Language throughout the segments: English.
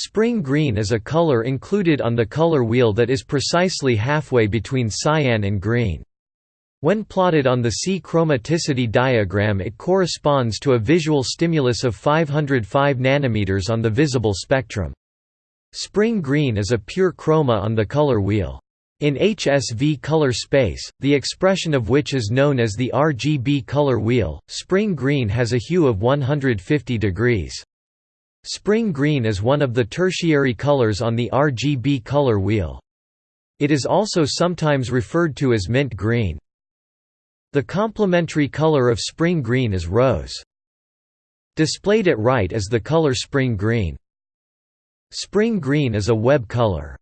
Spring green is a color included on the color wheel that is precisely halfway between cyan and green. When plotted on the C chromaticity diagram it corresponds to a visual stimulus of 505 nanometers on the visible spectrum. Spring green is a pure chroma on the color wheel. In HSV color space, the expression of which is known as the RGB color wheel, spring green has a hue of 150 degrees. Spring green is one of the tertiary colors on the RGB color wheel. It is also sometimes referred to as mint green. The complementary color of spring green is rose. Displayed at right is the color spring green. Spring green is a web color.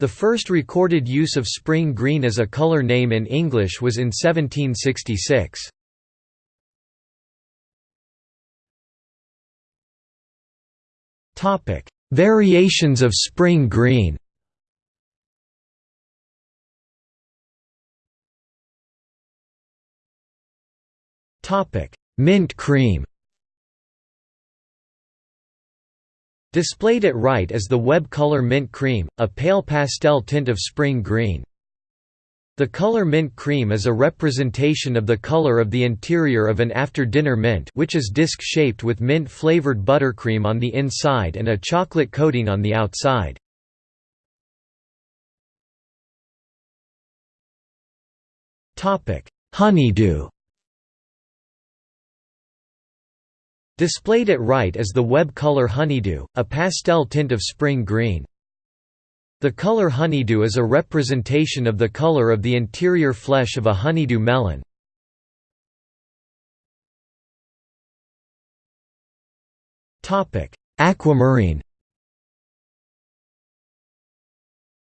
The first recorded use of spring green as a color name in English was in 1766. Topic: Variations of spring green. Topic: Mint cream. Displayed at right is the web color mint cream, a pale pastel tint of spring green. The color mint cream is a representation of the color of the interior of an after-dinner mint which is disc-shaped with mint-flavored buttercream on the inside and a chocolate coating on the outside. Honeydew Displayed at right is the web color honeydew, a pastel tint of spring green. The color honeydew is a representation of the color of the interior flesh of a honeydew melon. Aquamarine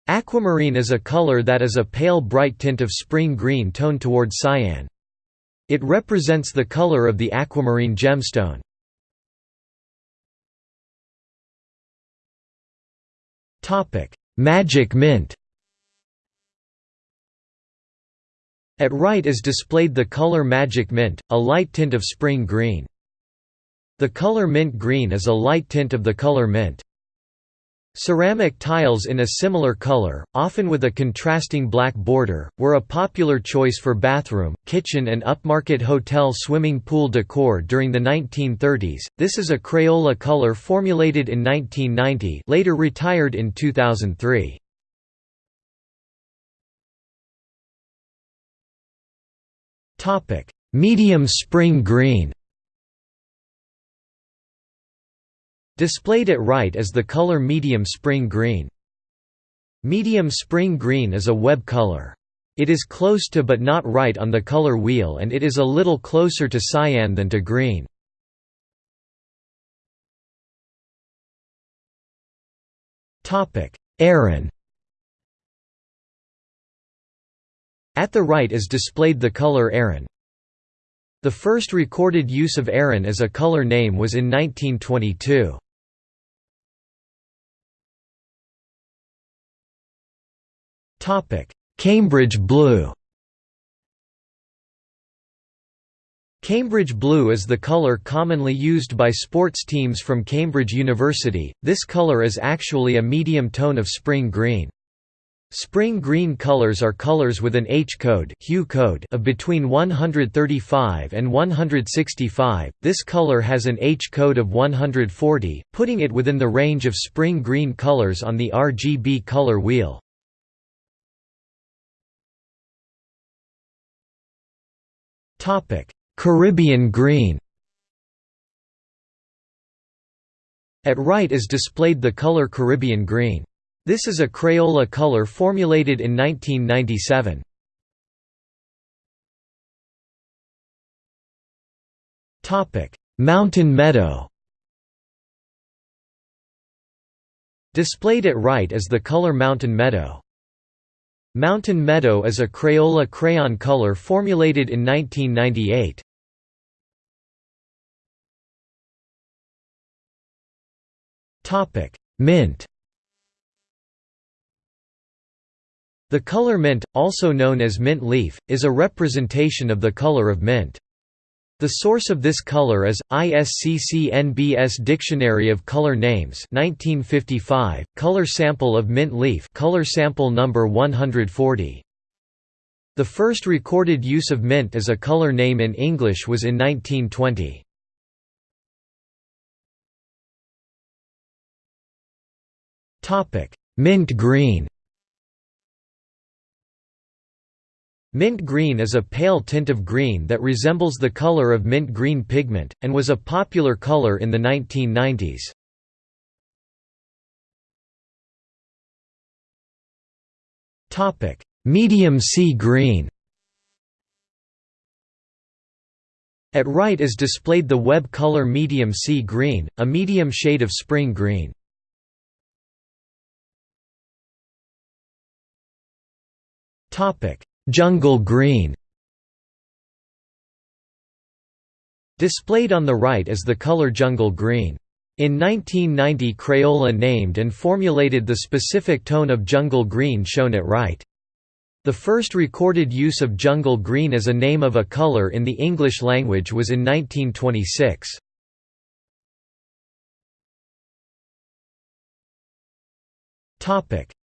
Aquamarine is a color that is a pale bright tint of spring green toned toward cyan. It represents the color of the aquamarine gemstone. Magic mint At right is displayed the color Magic Mint, a light tint of spring green. The color mint green is a light tint of the color mint. Ceramic tiles in a similar color, often with a contrasting black border, were a popular choice for bathroom, kitchen and upmarket hotel swimming pool decor during the 1930s. This is a Crayola color formulated in 1990, later retired in 2003. Topic: Medium spring green. Displayed at right is the color medium spring green. Medium spring green is a web color. It is close to but not right on the color wheel and it is a little closer to cyan than to green. Aran At the right is displayed the color Aran. The first recorded use of Aran as a color name was in 1922. Cambridge blue Cambridge blue is the color commonly used by sports teams from Cambridge University, this color is actually a medium tone of spring green. Spring green colors are colors with an H-code hue code of between 135 and 165, this color has an H-code of 140, putting it within the range of spring green colors on the RGB color wheel. Caribbean green At right is displayed the color Caribbean green. This is a Crayola color formulated in 1997. Mountain meadow Displayed at right is the color Mountain meadow. Mountain Meadow is a Crayola crayon color formulated in 1998. Mint The color mint, also known as mint leaf, is a representation of the color of mint. The source of this color is ISCC-NBS Dictionary of Color Names 1955, color sample of mint leaf color sample number 140. The first recorded use of mint as a color name in English was in 1920. Topic: Mint green Mint green is a pale tint of green that resembles the color of mint green pigment, and was a popular color in the 1990s. Medium sea green At right is displayed the web color medium sea green, a medium shade of spring green. Topic: Jungle green Displayed on the right is the color jungle green. In 1990 Crayola named and formulated the specific tone of jungle green shown at right. The first recorded use of jungle green as a name of a color in the English language was in 1926.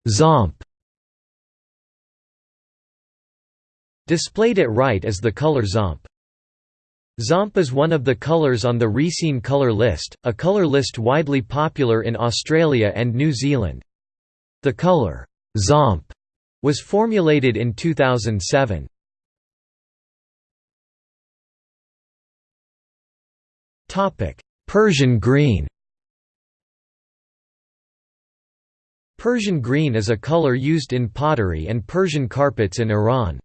Zomp Displayed at right is the color Zomp. Zomp is one of the colours on the Resene colour list, a colour list widely popular in Australia and New Zealand. The colour Zomp was formulated in 2007. Persian green Persian green is a color used in pottery and Persian carpets in Iran.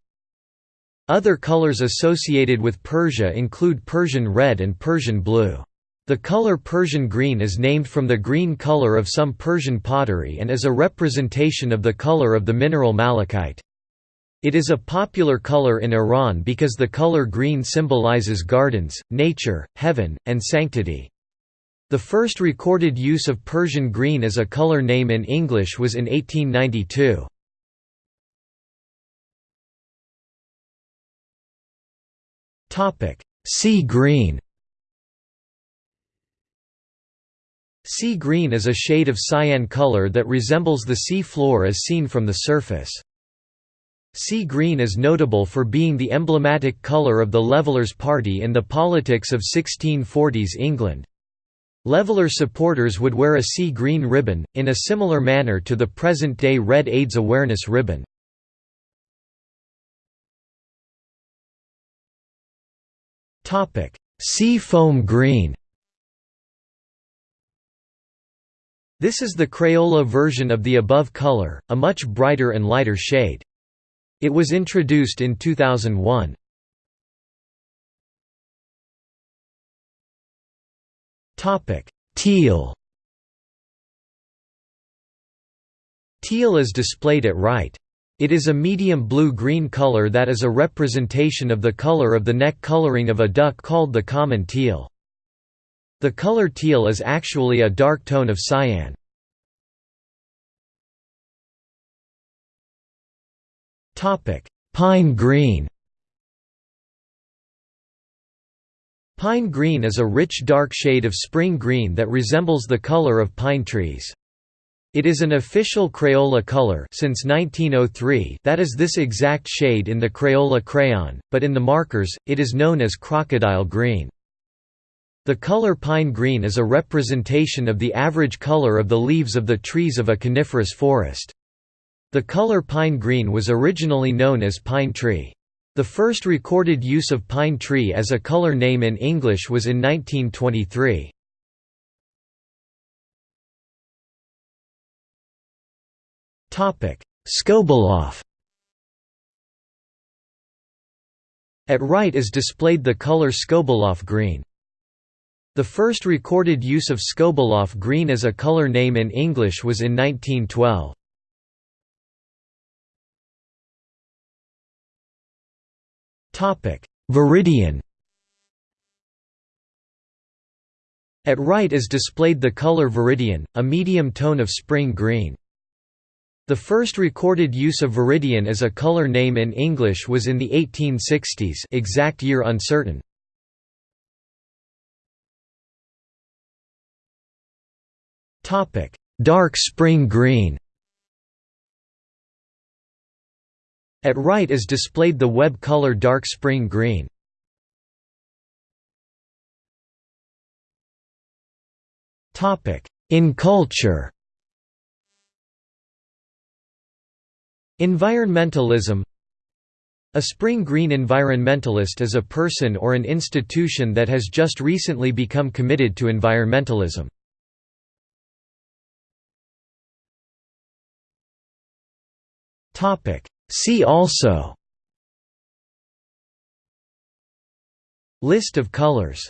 Other colors associated with Persia include Persian red and Persian blue. The color Persian green is named from the green color of some Persian pottery and is a representation of the color of the mineral malachite. It is a popular color in Iran because the color green symbolizes gardens, nature, heaven, and sanctity. The first recorded use of Persian green as a color name in English was in 1892. Sea green Sea green is a shade of cyan color that resembles the sea floor as seen from the surface. Sea green is notable for being the emblematic color of the Levellers Party in the politics of 1640s England. Leveller supporters would wear a sea green ribbon, in a similar manner to the present-day red AIDS awareness ribbon. Topic: Sea foam green. This is the Crayola version of the above color, a much brighter and lighter shade. It was introduced in 2001. Topic: Teal. Teal is displayed at right. It is a medium blue-green color that is a representation of the color of the neck coloring of a duck called the common teal. The color teal is actually a dark tone of cyan. Pine green Pine green is a rich dark shade of spring green that resembles the color of pine trees. It is an official Crayola color since 1903 that is this exact shade in the Crayola crayon, but in the markers, it is known as crocodile green. The color pine green is a representation of the average color of the leaves of the trees of a coniferous forest. The color pine green was originally known as pine tree. The first recorded use of pine tree as a color name in English was in 1923. Skobeloff At right is displayed the color Skobeloff green. The first recorded use of Skobeloff green as a color name in English was in 1912. Viridian At right is displayed the color viridian, a medium tone of spring green. The first recorded use of viridian as a color name in English was in the 1860s exact year uncertain. Dark spring green At right is displayed the web color dark spring green. In culture Environmentalism. A spring green environmentalist is a person or an institution that has just recently become committed to environmentalism. See also. List of colors